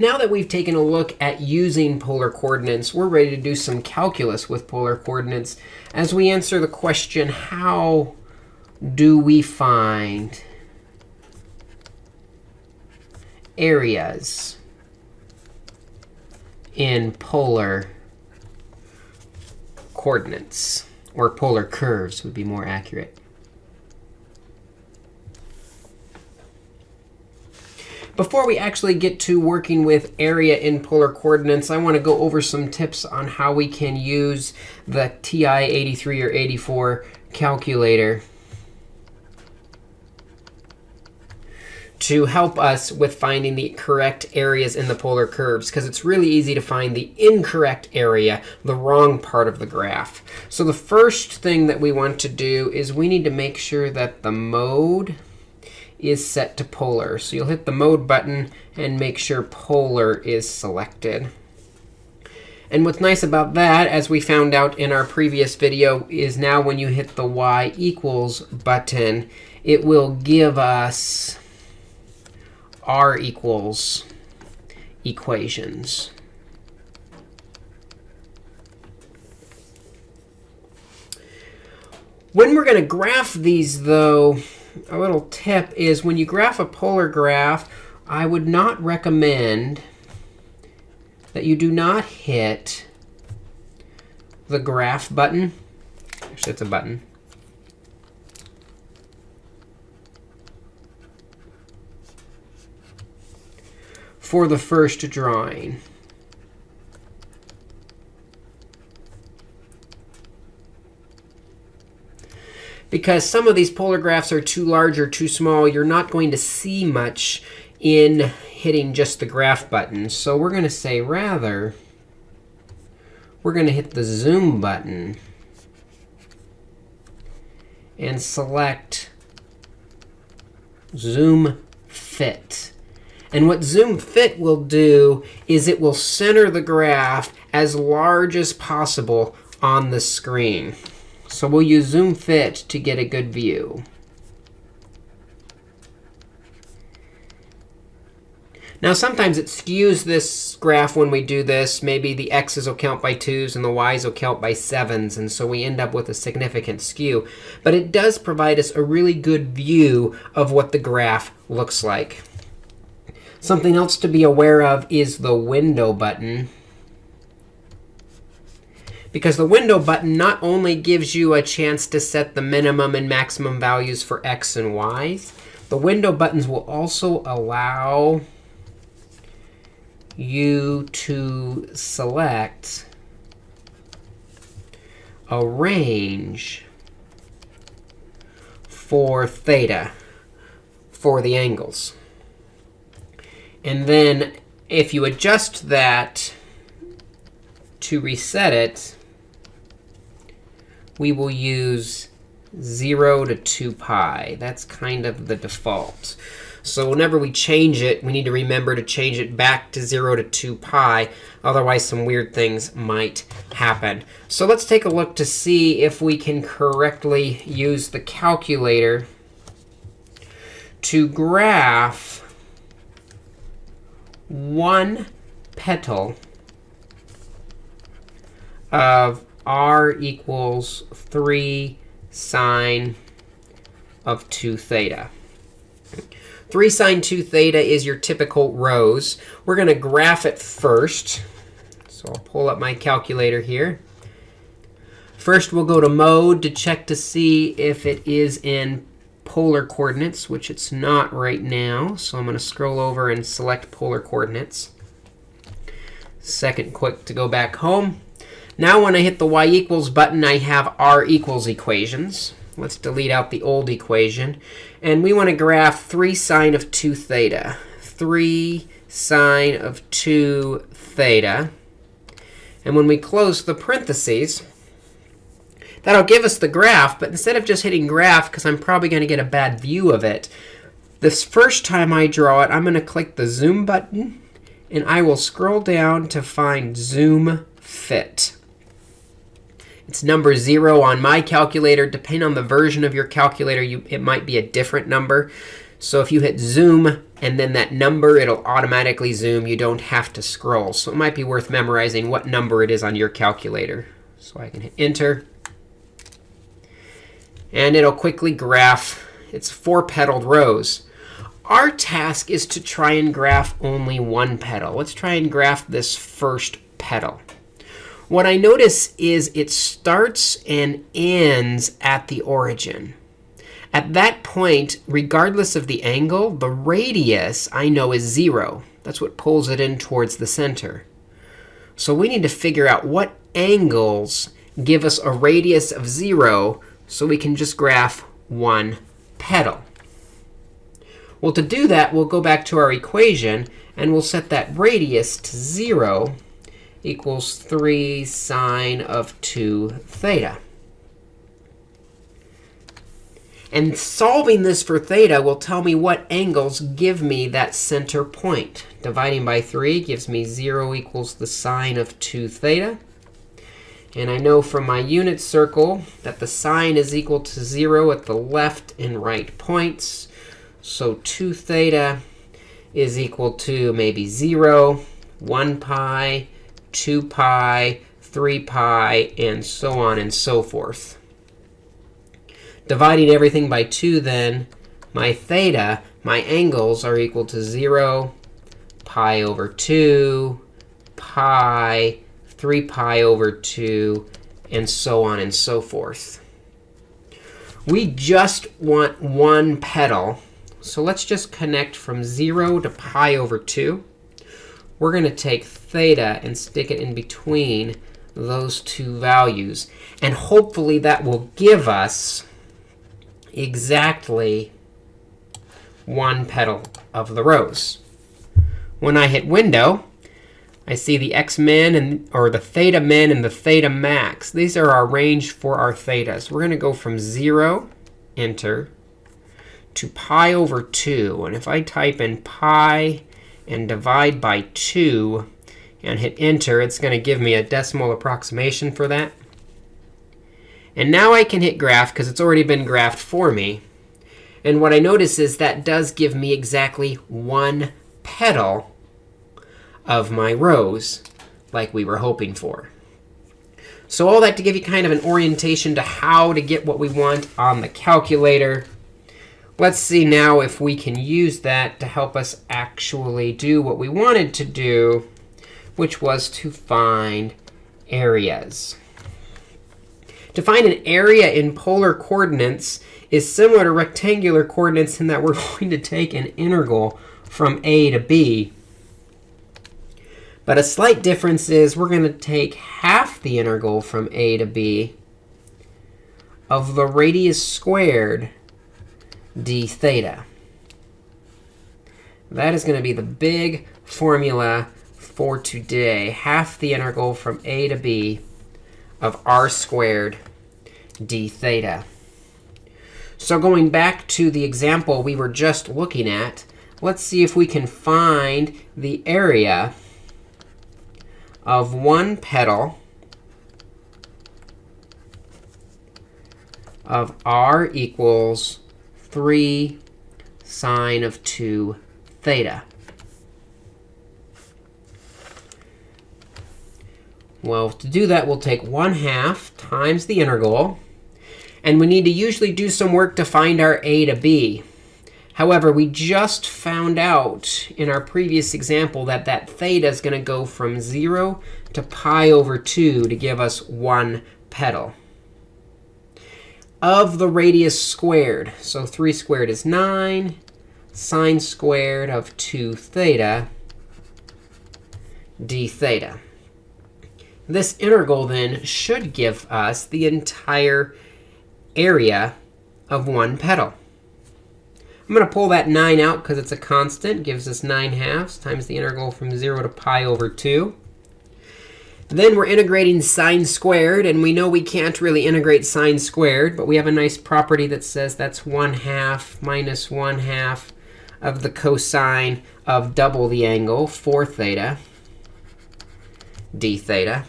Now that we've taken a look at using polar coordinates, we're ready to do some calculus with polar coordinates as we answer the question, how do we find areas in polar coordinates, or polar curves would be more accurate. Before we actually get to working with area in polar coordinates, I want to go over some tips on how we can use the TI-83 or 84 calculator to help us with finding the correct areas in the polar curves, because it's really easy to find the incorrect area, the wrong part of the graph. So the first thing that we want to do is we need to make sure that the mode is set to polar. So you'll hit the mode button and make sure polar is selected. And what's nice about that, as we found out in our previous video, is now when you hit the y equals button, it will give us r equals equations. When we're going to graph these, though, a little tip is when you graph a polar graph, I would not recommend that you do not hit the graph button. Actually, it's a button. for the first drawing. Because some of these polar graphs are too large or too small, you're not going to see much in hitting just the graph button. So we're going to say rather, we're going to hit the zoom button and select zoom fit. And what zoom fit will do is it will center the graph as large as possible on the screen. So we'll use zoom fit to get a good view. Now, sometimes it skews this graph when we do this. Maybe the x's will count by 2s and the y's will count by 7s. And so we end up with a significant skew. But it does provide us a really good view of what the graph looks like. Something else to be aware of is the window button. Because the window button not only gives you a chance to set the minimum and maximum values for x and y's, the window buttons will also allow you to select a range for theta for the angles. And then if you adjust that to reset it, we will use 0 to 2 pi. That's kind of the default. So whenever we change it, we need to remember to change it back to 0 to 2 pi. Otherwise, some weird things might happen. So let's take a look to see if we can correctly use the calculator to graph one petal of r equals 3 sine of 2 theta. 3 sine 2 theta is your typical rose. We're going to graph it first. So I'll pull up my calculator here. First, we'll go to mode to check to see if it is in polar coordinates, which it's not right now. So I'm going to scroll over and select polar coordinates. Second quit to go back home. Now when I hit the y equals button, I have r equals equations. Let's delete out the old equation. And we want to graph 3 sine of 2 theta. 3 sine of 2 theta. And when we close the parentheses, That'll give us the graph. But instead of just hitting graph, because I'm probably going to get a bad view of it, this first time I draw it, I'm going to click the zoom button. And I will scroll down to find zoom fit. It's number 0 on my calculator. Depending on the version of your calculator, you, it might be a different number. So if you hit zoom and then that number, it'll automatically zoom. You don't have to scroll. So it might be worth memorizing what number it is on your calculator. So I can hit Enter. And it'll quickly graph. It's four petaled rose. Our task is to try and graph only one petal. Let's try and graph this first petal. What I notice is it starts and ends at the origin. At that point, regardless of the angle, the radius I know is 0. That's what pulls it in towards the center. So we need to figure out what angles give us a radius of 0 so we can just graph one petal. Well, to do that, we'll go back to our equation, and we'll set that radius to 0 equals 3 sine of 2 theta. And solving this for theta will tell me what angles give me that center point. Dividing by 3 gives me 0 equals the sine of 2 theta. And I know from my unit circle that the sine is equal to 0 at the left and right points. So 2 theta is equal to maybe 0, 1 pi, 2 pi, 3 pi, and so on and so forth. Dividing everything by 2, then, my theta, my angles are equal to 0, pi over 2, pi, 3 pi over 2, and so on and so forth. We just want one petal. So let's just connect from 0 to pi over 2. We're going to take theta and stick it in between those two values. And hopefully that will give us exactly one petal of the rose. When I hit Window, I see the x min and or the theta min and the theta max. These are our range for our thetas. We're going to go from 0, enter, to pi over 2. And if I type in pi and divide by 2 and hit enter, it's going to give me a decimal approximation for that. And now I can hit graph because it's already been graphed for me. And what I notice is that does give me exactly one petal of my rose, like we were hoping for. So all that to give you kind of an orientation to how to get what we want on the calculator. Let's see now if we can use that to help us actually do what we wanted to do, which was to find areas. To find an area in polar coordinates is similar to rectangular coordinates in that we're going to take an integral from a to b. But a slight difference is we're going to take half the integral from a to b of the radius squared d theta. That is going to be the big formula for today. Half the integral from a to b of r squared d theta. So going back to the example we were just looking at, let's see if we can find the area of one petal of r equals 3 sine of 2 theta. Well, to do that, we'll take 1 half times the integral. And we need to usually do some work to find our a to b. However, we just found out in our previous example that that theta is going to go from 0 to pi over 2 to give us one petal of the radius squared. So 3 squared is 9. Sine squared of 2 theta d theta. This integral, then, should give us the entire area of one petal. I'm going to pull that 9 out because it's a constant. gives us 9 halves times the integral from 0 to pi over 2. Then we're integrating sine squared. And we know we can't really integrate sine squared. But we have a nice property that says that's 1 half minus 1 half of the cosine of double the angle, 4 theta d theta.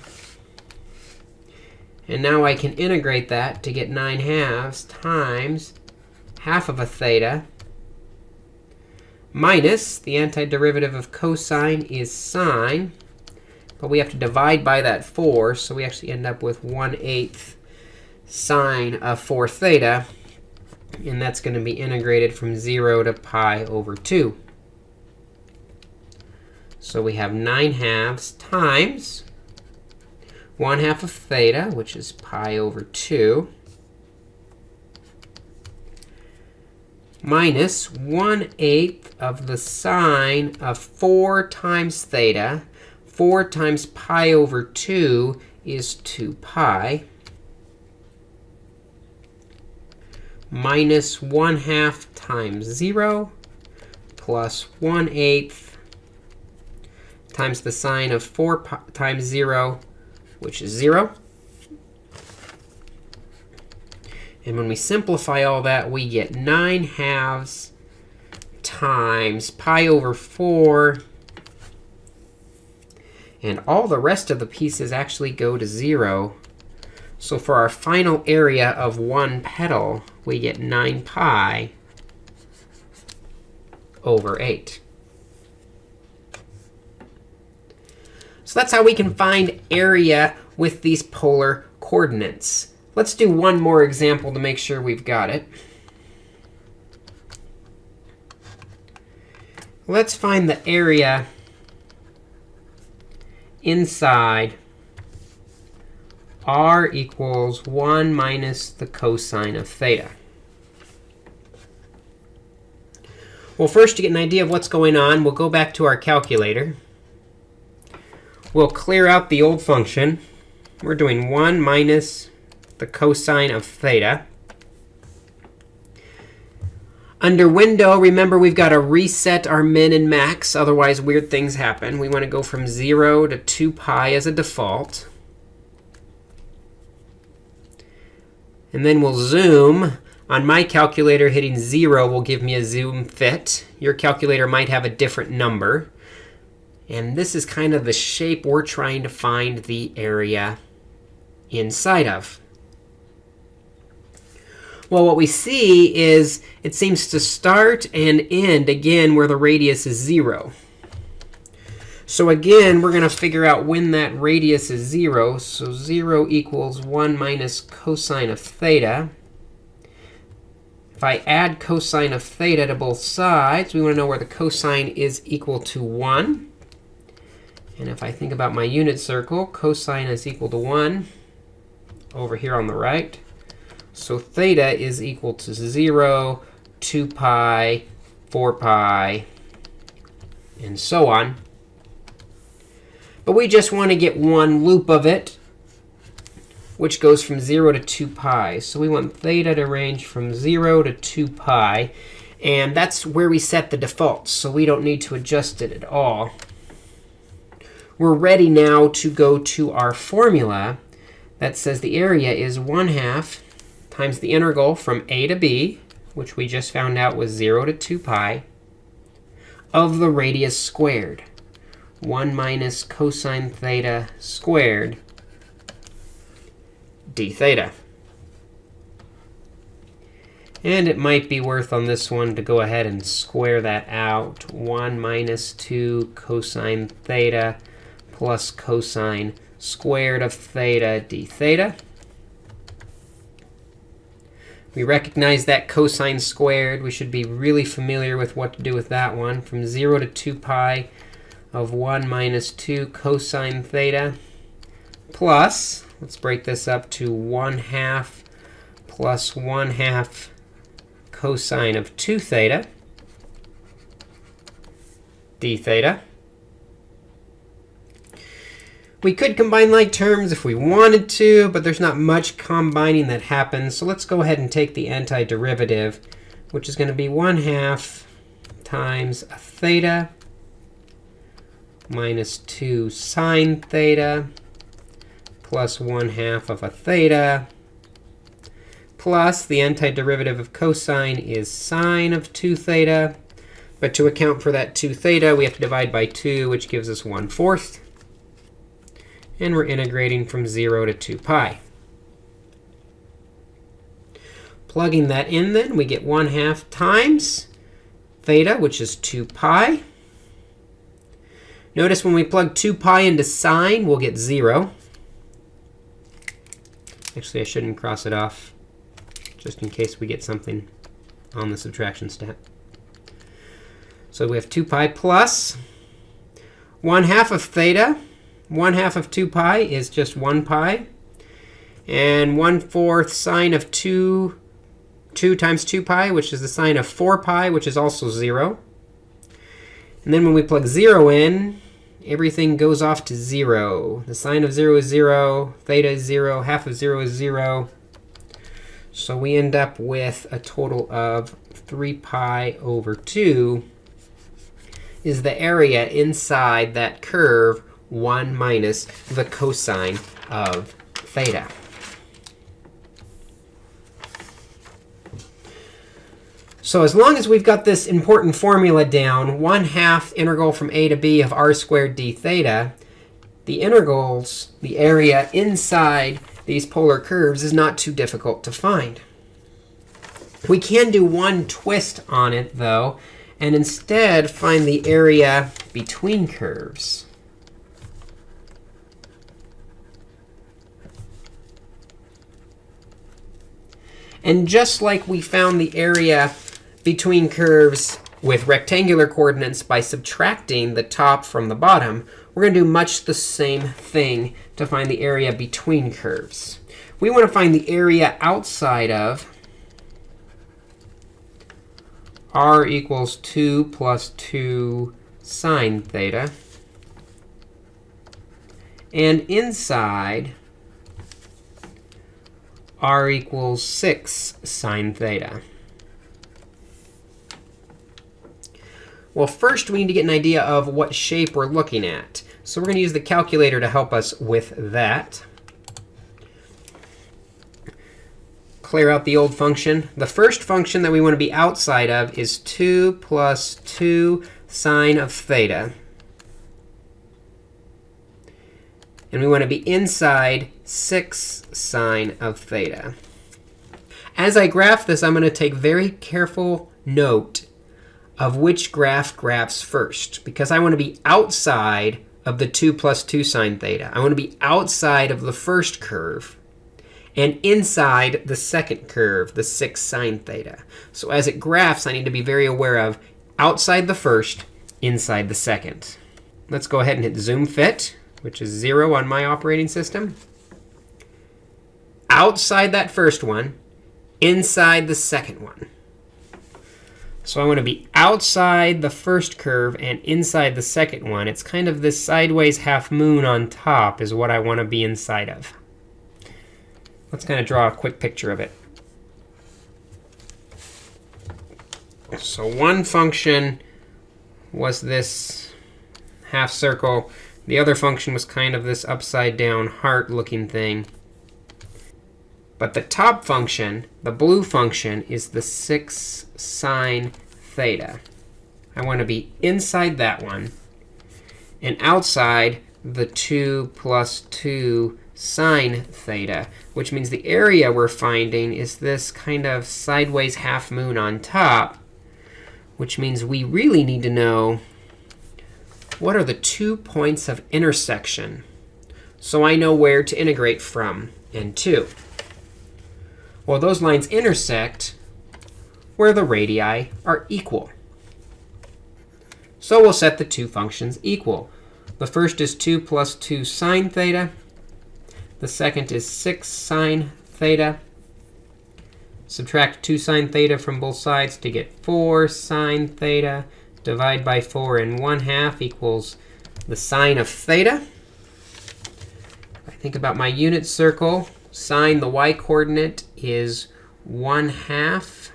And now I can integrate that to get 9 halves times half of a theta minus the antiderivative of cosine is sine. But we have to divide by that 4, so we actually end up with 1 8 sine of 4 theta. And that's going to be integrated from 0 to pi over 2. So we have 9 halves times 1 half of theta, which is pi over 2, minus 1 eighth of the sine of 4 times theta. 4 times pi over 2 is 2 pi. Minus 1 half times 0 plus 1 eighth times the sine of 4 pi times 0 which is 0. And when we simplify all that, we get 9 halves times pi over 4. And all the rest of the pieces actually go to 0. So for our final area of one petal, we get 9 pi over 8. So that's how we can find area with these polar coordinates. Let's do one more example to make sure we've got it. Let's find the area inside r equals 1 minus the cosine of theta. Well, first, to get an idea of what's going on, we'll go back to our calculator we'll clear out the old function. We're doing 1 minus the cosine of theta. Under window, remember we've got to reset our min and max, otherwise weird things happen. We want to go from 0 to 2 pi as a default. And then we'll zoom. On my calculator, hitting 0 will give me a zoom fit. Your calculator might have a different number. And this is kind of the shape we're trying to find the area inside of. Well, what we see is it seems to start and end, again, where the radius is 0. So again, we're going to figure out when that radius is 0. So 0 equals 1 minus cosine of theta. If I add cosine of theta to both sides, we want to know where the cosine is equal to 1. And if I think about my unit circle, cosine is equal to 1 over here on the right. So theta is equal to 0, 2 pi, 4 pi, and so on. But we just want to get one loop of it, which goes from 0 to 2 pi. So we want theta to range from 0 to 2 pi. And that's where we set the defaults. So we don't need to adjust it at all we're ready now to go to our formula that says the area is 1 half times the integral from a to b, which we just found out was 0 to 2 pi, of the radius squared. 1 minus cosine theta squared d theta. And it might be worth on this one to go ahead and square that out. 1 minus 2 cosine theta plus cosine squared of theta d theta. We recognize that cosine squared. We should be really familiar with what to do with that one. From 0 to 2 pi of 1 minus 2 cosine theta plus, let's break this up to 1 half plus 1 half cosine of 2 theta d theta. We could combine like terms if we wanted to, but there's not much combining that happens. So let's go ahead and take the antiderivative, which is going to be 1 half times a theta minus 2 sine theta plus 1 half of a theta plus the antiderivative of cosine is sine of 2 theta. But to account for that 2 theta, we have to divide by 2, which gives us 1 fourth and we're integrating from 0 to 2 pi. Plugging that in then, we get 1 half times theta, which is 2 pi. Notice when we plug 2 pi into sine, we'll get 0. Actually, I shouldn't cross it off, just in case we get something on the subtraction step. So we have 2 pi plus 1 half of theta. 1 half of 2 pi is just 1 pi. And 1 fourth sine of 2, 2 times 2 pi, which is the sine of 4 pi, which is also 0. And then when we plug 0 in, everything goes off to 0. The sine of 0 is 0. Theta is 0. Half of 0 is 0. So we end up with a total of 3 pi over 2 is the area inside that curve 1 minus the cosine of theta. So as long as we've got this important formula down, 1 half integral from a to b of r squared d theta, the integrals, the area inside these polar curves is not too difficult to find. We can do one twist on it, though, and instead find the area between curves. And just like we found the area between curves with rectangular coordinates by subtracting the top from the bottom, we're going to do much the same thing to find the area between curves. We want to find the area outside of r equals 2 plus 2 sine theta. And inside, r equals 6 sine theta. Well, first, we need to get an idea of what shape we're looking at. So we're going to use the calculator to help us with that. clear out the old function. The first function that we want to be outside of is 2 plus 2 sine of theta. And we want to be inside 6 sine of theta. As I graph this, I'm going to take very careful note of which graph graphs first, because I want to be outside of the 2 plus 2 sine theta. I want to be outside of the first curve and inside the second curve, the 6 sine theta. So as it graphs, I need to be very aware of outside the first, inside the second. Let's go ahead and hit zoom fit, which is 0 on my operating system. Outside that first one, inside the second one. So I want to be outside the first curve and inside the second one. It's kind of this sideways half moon on top is what I want to be inside of. Let's kind of draw a quick picture of it. So one function was this half circle. The other function was kind of this upside down heart looking thing. But the top function, the blue function, is the 6 sine theta. I want to be inside that one and outside the 2 plus 2 sine theta, which means the area we're finding is this kind of sideways half moon on top, which means we really need to know what are the two points of intersection so I know where to integrate from and to. Well, those lines intersect where the radii are equal. So we'll set the two functions equal. The first is 2 plus 2 sine theta. The second is 6 sine theta. Subtract 2 sine theta from both sides to get 4 sine theta. Divide by 4 and 1 half equals the sine of theta. I think about my unit circle. Sine, the y coordinate, is 1 half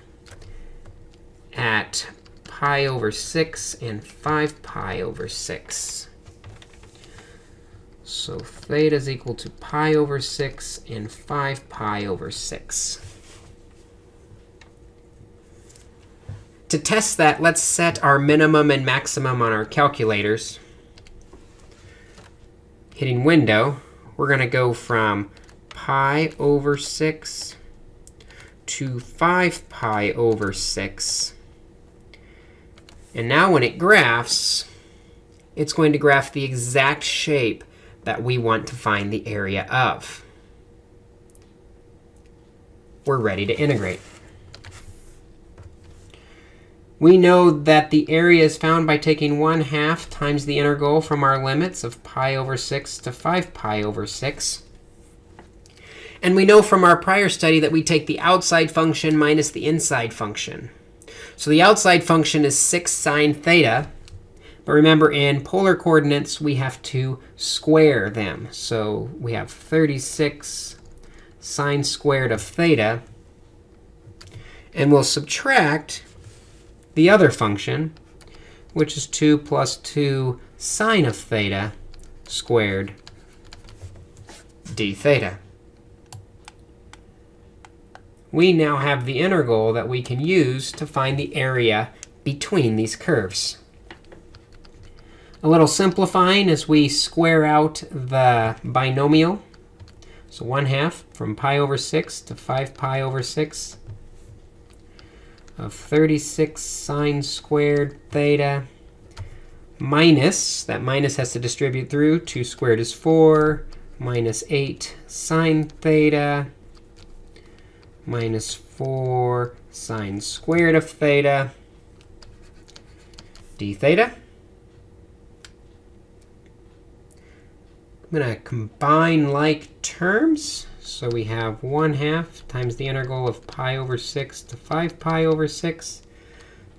at pi over 6 and 5 pi over 6. So theta is equal to pi over 6 and 5 pi over 6. To test that, let's set our minimum and maximum on our calculators. Hitting window, we're going to go from pi over 6 to 5 pi over 6 And now when it graphs, it's going to graph the exact shape that we want to find the area of. We're ready to integrate. We know that the area is found by taking 1 half times the integral from our limits of pi over 6 to 5 pi over 6. And we know from our prior study that we take the outside function minus the inside function. So the outside function is 6 sine theta. But remember, in polar coordinates, we have to square them. So we have 36 sine squared of theta. And we'll subtract the other function, which is 2 plus 2 sine of theta squared d theta. We now have the integral that we can use to find the area between these curves. A little simplifying as we square out the binomial. So 1 half from pi over 6 to 5 pi over 6 of 36 sine squared theta minus, that minus has to distribute through, 2 squared is 4, minus 8 sine theta minus 4 sine squared of theta d theta. I'm going to combine like terms. So we have 1 half times the integral of pi over 6 to 5 pi over 6.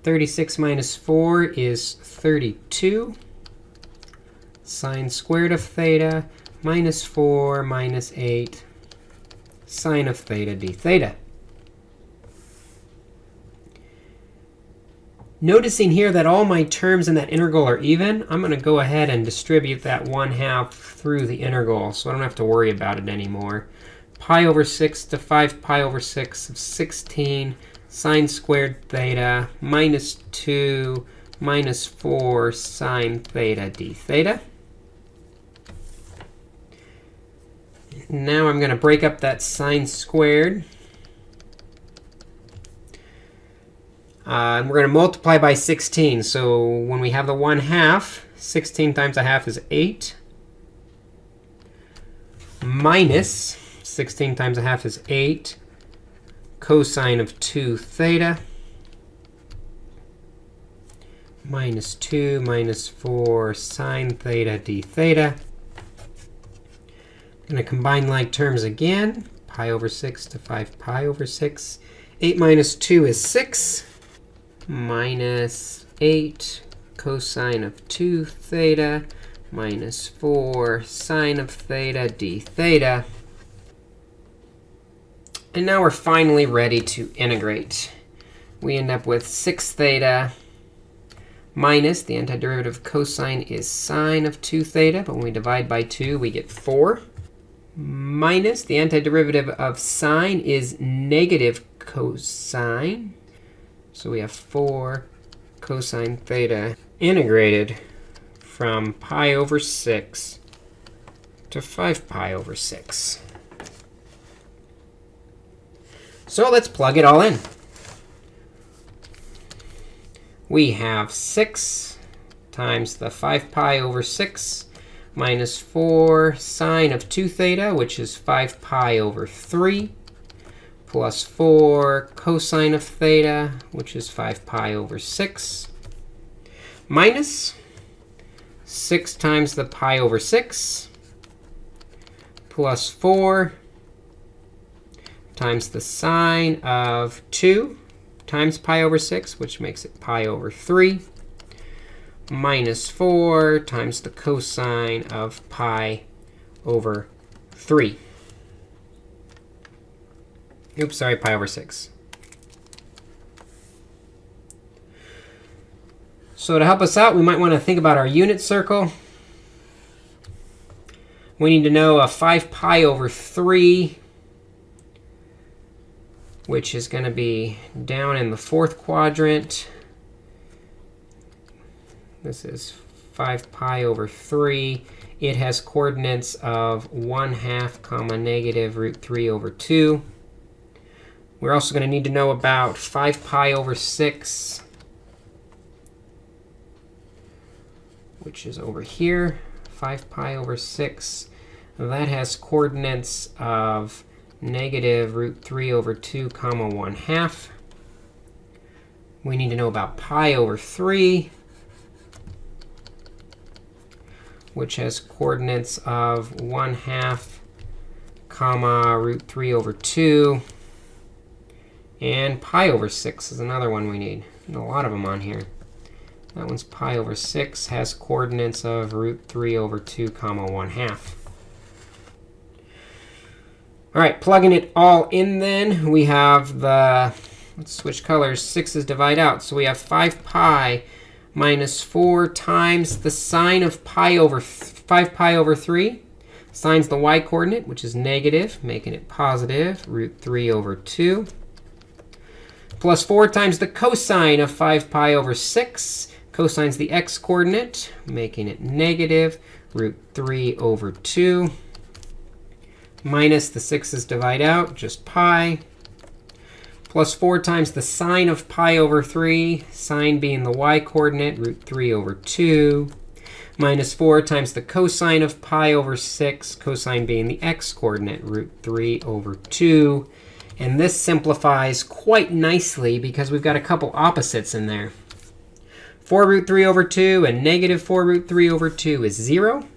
36 minus 4 is 32. Sine squared of theta minus 4 minus 8 sine of theta d theta. Noticing here that all my terms in that integral are even, I'm going to go ahead and distribute that 1 half through the integral, so I don't have to worry about it anymore pi over 6 to 5 pi over 6 of 16 sine squared theta minus 2 minus 4 sine theta d theta. Now I'm going to break up that sine squared. Uh, and we're going to multiply by 16. So when we have the 1 half, 16 times a half is 8 minus 16 times a half is 8 cosine of 2 theta minus 2 minus 4 sine theta d theta. I'm going to combine like terms again. Pi over 6 to 5 pi over 6. 8 minus 2 is 6 minus 8 cosine of 2 theta minus 4 sine of theta d theta. And now we're finally ready to integrate. We end up with 6 theta minus the antiderivative of cosine is sine of 2 theta. But when we divide by 2, we get 4. Minus the antiderivative of sine is negative cosine. So we have 4 cosine theta integrated from pi over 6 to 5 pi over 6. So let's plug it all in. We have 6 times the 5 pi over 6 minus 4 sine of 2 theta, which is 5 pi over 3, plus 4 cosine of theta, which is 5 pi over 6, minus 6 times the pi over 6, plus 4 times the sine of 2 times pi over 6, which makes it pi over 3, minus 4 times the cosine of pi over 3. Oops, sorry, pi over 6. So to help us out, we might want to think about our unit circle. We need to know a 5 pi over 3 which is going to be down in the fourth quadrant. This is 5 pi over 3. It has coordinates of 1 half comma negative root 3 over 2. We're also going to need to know about 5 pi over 6 which is over here, 5 pi over 6. That has coordinates of negative root 3 over 2 comma 1 half. We need to know about pi over 3, which has coordinates of 1 half comma root 3 over 2. And pi over 6 is another one we need. a lot of them on here. That one's pi over 6, has coordinates of root 3 over 2 comma 1 half. All right, plugging it all in then, we have the, let's switch colors, 6's divide out. So we have 5 pi minus 4 times the sine of pi over 5 pi over 3. Sine's the y coordinate, which is negative, making it positive, root 3 over 2. Plus 4 times the cosine of 5 pi over 6. Cosine's the x coordinate, making it negative, root 3 over 2 minus the 6's divide out, just pi, plus 4 times the sine of pi over 3, sine being the y coordinate, root 3 over 2, minus 4 times the cosine of pi over 6, cosine being the x coordinate, root 3 over 2. And this simplifies quite nicely because we've got a couple opposites in there. 4 root 3 over 2 and negative 4 root 3 over 2 is 0.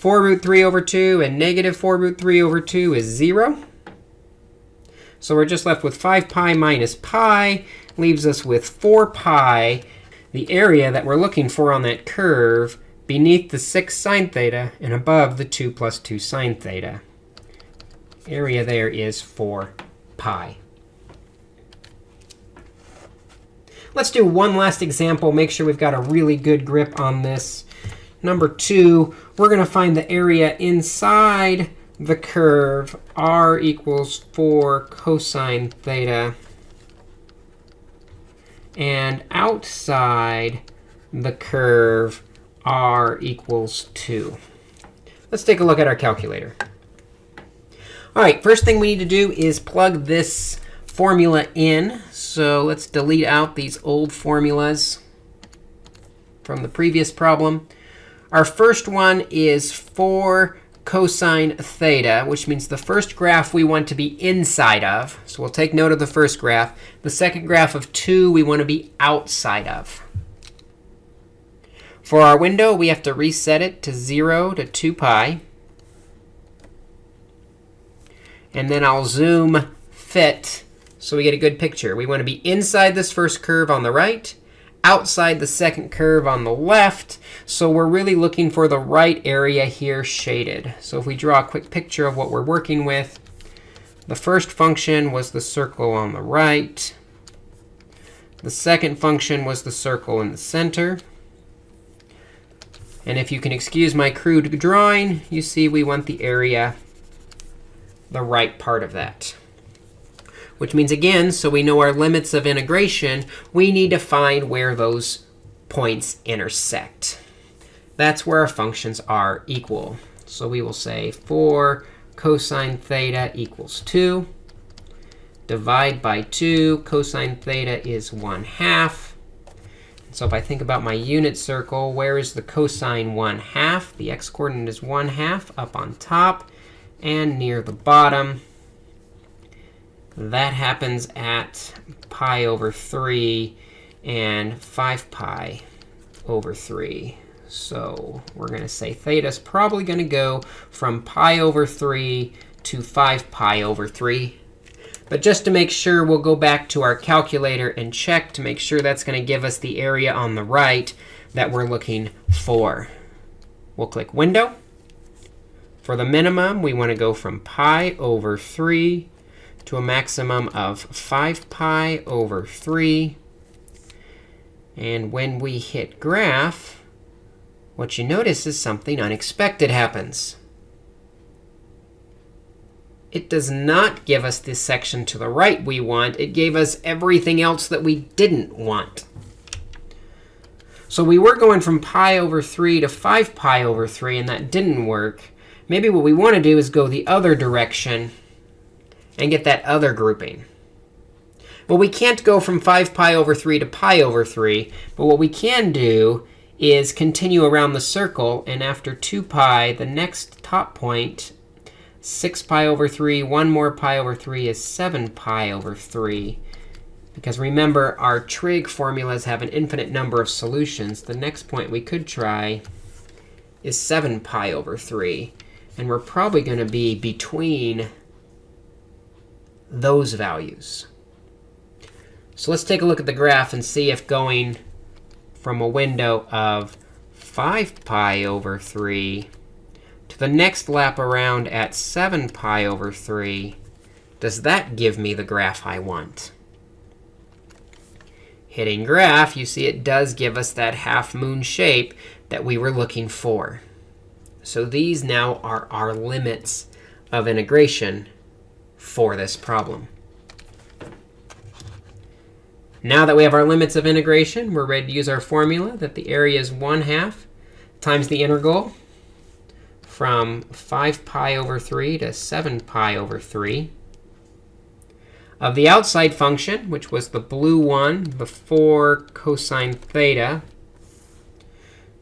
4 root 3 over 2 and negative 4 root 3 over 2 is 0. So we're just left with 5 pi minus pi, leaves us with 4 pi, the area that we're looking for on that curve beneath the 6 sine theta and above the 2 plus 2 sine theta. Area there is 4 pi. Let's do one last example, make sure we've got a really good grip on this. Number two, we're going to find the area inside the curve r equals 4 cosine theta. And outside the curve r equals 2. Let's take a look at our calculator. All right, first thing we need to do is plug this formula in. So let's delete out these old formulas from the previous problem. Our first one is 4 cosine theta, which means the first graph we want to be inside of. So we'll take note of the first graph. The second graph of 2 we want to be outside of. For our window, we have to reset it to 0 to 2 pi. And then I'll zoom fit so we get a good picture. We want to be inside this first curve on the right outside the second curve on the left. So we're really looking for the right area here shaded. So if we draw a quick picture of what we're working with, the first function was the circle on the right. The second function was the circle in the center. And if you can excuse my crude drawing, you see we want the area, the right part of that which means, again, so we know our limits of integration, we need to find where those points intersect. That's where our functions are equal. So we will say 4 cosine theta equals 2. Divide by 2. Cosine theta is 1 half. So if I think about my unit circle, where is the cosine 1 half? The x coordinate is 1 half up on top and near the bottom. That happens at pi over 3 and 5 pi over 3. So we're going to say theta is probably going to go from pi over 3 to 5 pi over 3. But just to make sure, we'll go back to our calculator and check to make sure that's going to give us the area on the right that we're looking for. We'll click Window. For the minimum, we want to go from pi over 3 to a maximum of 5 pi over 3. And when we hit graph, what you notice is something unexpected happens. It does not give us this section to the right we want. It gave us everything else that we didn't want. So we were going from pi over 3 to 5 pi over 3, and that didn't work. Maybe what we want to do is go the other direction and get that other grouping. Well, we can't go from 5 pi over 3 to pi over 3. But what we can do is continue around the circle. And after 2 pi, the next top point, 6 pi over 3, 1 more pi over 3 is 7 pi over 3. Because remember, our trig formulas have an infinite number of solutions. The next point we could try is 7 pi over 3. And we're probably going to be between those values. So let's take a look at the graph and see if going from a window of 5 pi over 3 to the next lap around at 7 pi over 3, does that give me the graph I want? Hitting graph, you see it does give us that half moon shape that we were looking for. So these now are our limits of integration for this problem. Now that we have our limits of integration, we're ready to use our formula that the area is 1 half times the integral from 5 pi over 3 to 7 pi over 3 of the outside function, which was the blue one before cosine theta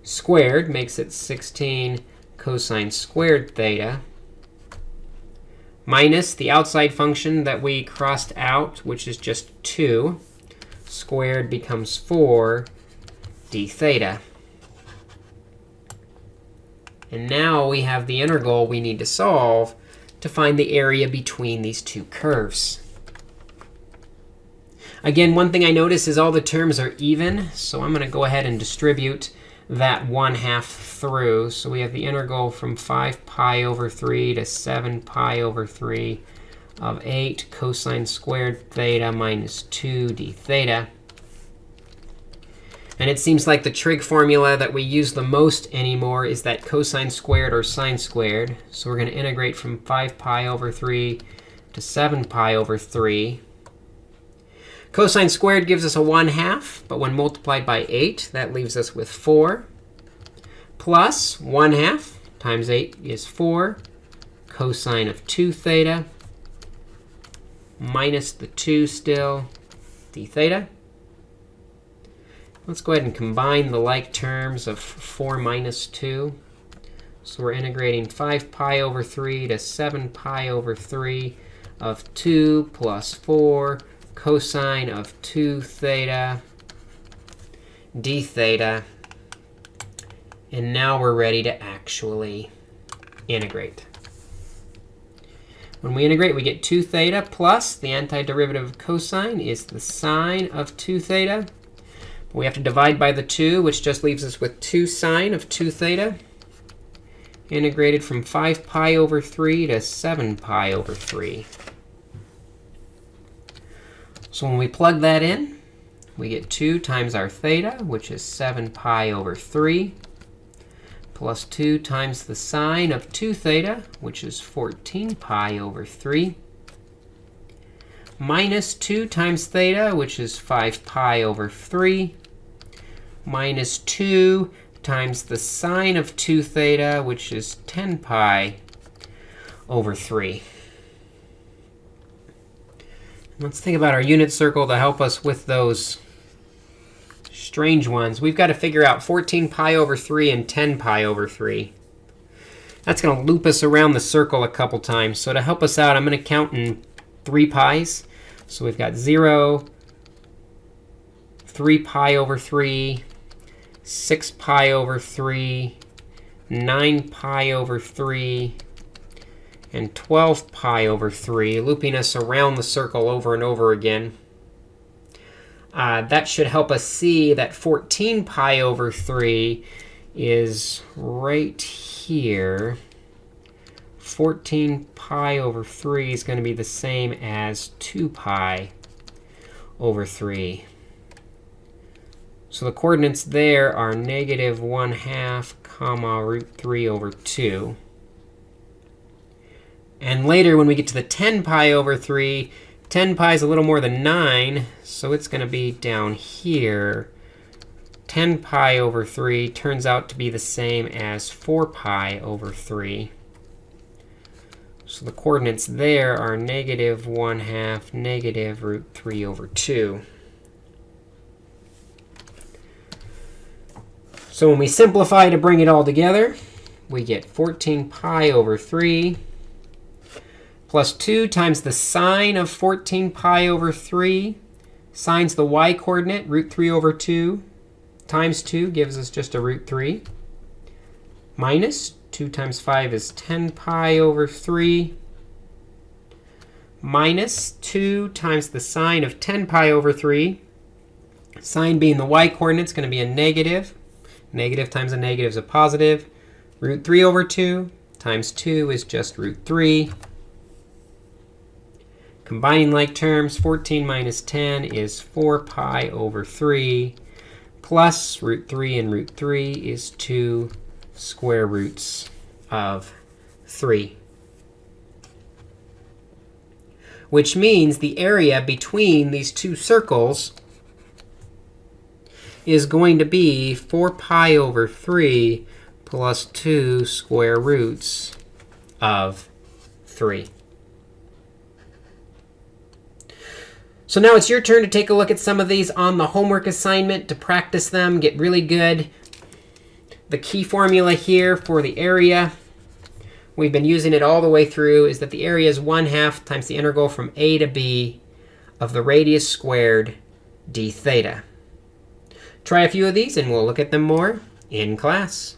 squared makes it 16 cosine squared theta minus the outside function that we crossed out, which is just 2 squared becomes 4 d theta. And now we have the integral we need to solve to find the area between these two curves. Again, one thing I notice is all the terms are even. So I'm going to go ahead and distribute that 1 half through. So we have the integral from 5 pi over 3 to 7 pi over 3 of 8 cosine squared theta minus 2 d theta. And it seems like the trig formula that we use the most anymore is that cosine squared or sine squared. So we're going to integrate from 5 pi over 3 to 7 pi over 3. Cosine squared gives us a 1 half, but when multiplied by 8, that leaves us with 4. Plus 1 half times 8 is 4 cosine of 2 theta minus the 2 still, d theta. Let's go ahead and combine the like terms of 4 minus 2. So we're integrating 5 pi over 3 to 7 pi over 3 of 2 plus 4 cosine of 2 theta d theta. And now we're ready to actually integrate. When we integrate, we get 2 theta plus the antiderivative of cosine is the sine of 2 theta. We have to divide by the 2, which just leaves us with 2 sine of 2 theta, integrated from 5 pi over 3 to 7 pi over 3. So when we plug that in, we get 2 times our theta, which is 7 pi over 3 plus 2 times the sine of 2 theta, which is 14 pi over 3, minus 2 times theta, which is 5 pi over 3, minus 2 times the sine of 2 theta, which is 10 pi over 3. Let's think about our unit circle to help us with those strange ones. We've got to figure out 14 pi over 3 and 10 pi over 3. That's going to loop us around the circle a couple times. So to help us out, I'm going to count in 3 pi's. So we've got 0, 3 pi over 3, 6 pi over 3, 9 pi over 3, and 12 pi over 3, looping us around the circle over and over again. Uh, that should help us see that 14 pi over 3 is right here. 14 pi over 3 is going to be the same as 2 pi over 3. So the coordinates there are negative 1 half comma root 3 over 2. And later, when we get to the 10 pi over 3, 10 pi is a little more than 9, so it's going to be down here. 10 pi over 3 turns out to be the same as 4 pi over 3. So the coordinates there are negative 1 half negative root 3 over 2. So when we simplify to bring it all together, we get 14 pi over 3 plus 2 times the sine of 14 pi over 3. Sine's the y coordinate, root 3 over 2 times 2 gives us just a root 3. Minus 2 times 5 is 10 pi over 3 minus 2 times the sine of 10 pi over 3. Sine being the y coordinate is going to be a negative. Negative times a negative is a positive. Root 3 over 2 times 2 is just root 3. Combining like terms, 14 minus 10 is 4 pi over 3 plus root 3 and root 3 is 2 square roots of 3 which means the area between these two circles is going to be 4 pi over 3 plus 2 square roots of 3. So now it's your turn to take a look at some of these on the homework assignment to practice them, get really good. The key formula here for the area we've been using it all the way through, is that the area is 1 half times the integral from a to b of the radius squared d theta. Try a few of these, and we'll look at them more in class.